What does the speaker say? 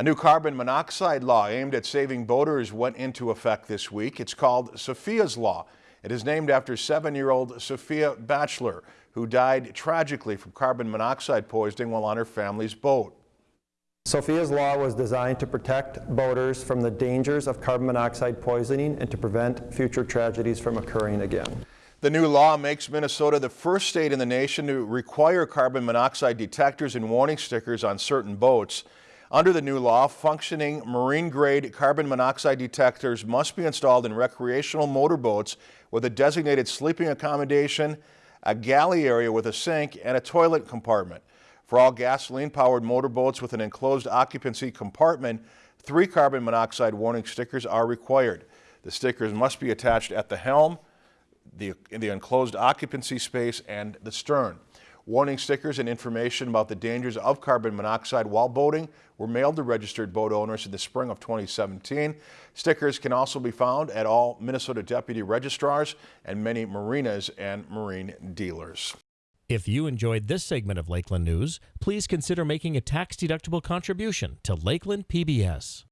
A new carbon monoxide law aimed at saving boaters went into effect this week. It's called Sophia's Law. It is named after seven-year-old Sophia Baechler, who died tragically from carbon monoxide poisoning while on her family's boat. Sophia's Law was designed to protect boaters from the dangers of carbon monoxide poisoning and to prevent future tragedies from occurring again. The new law makes Minnesota the first state in the nation to require carbon monoxide detectors and warning stickers on certain boats. Under the new law, functioning marine-grade carbon monoxide detectors must be installed in recreational motorboats with a designated sleeping accommodation, a galley area with a sink, and a toilet compartment. For all gasoline-powered motorboats with an enclosed occupancy compartment, three carbon monoxide warning stickers are required. The stickers must be attached at the helm, the, the enclosed occupancy space, and the stern. Warning stickers and information about the dangers of carbon monoxide while boating were mailed to registered boat owners in the spring of 2017. Stickers can also be found at all Minnesota deputy registrars and many marinas and marine dealers. If you enjoyed this segment of Lakeland News, please consider making a tax-deductible contribution to Lakeland PBS.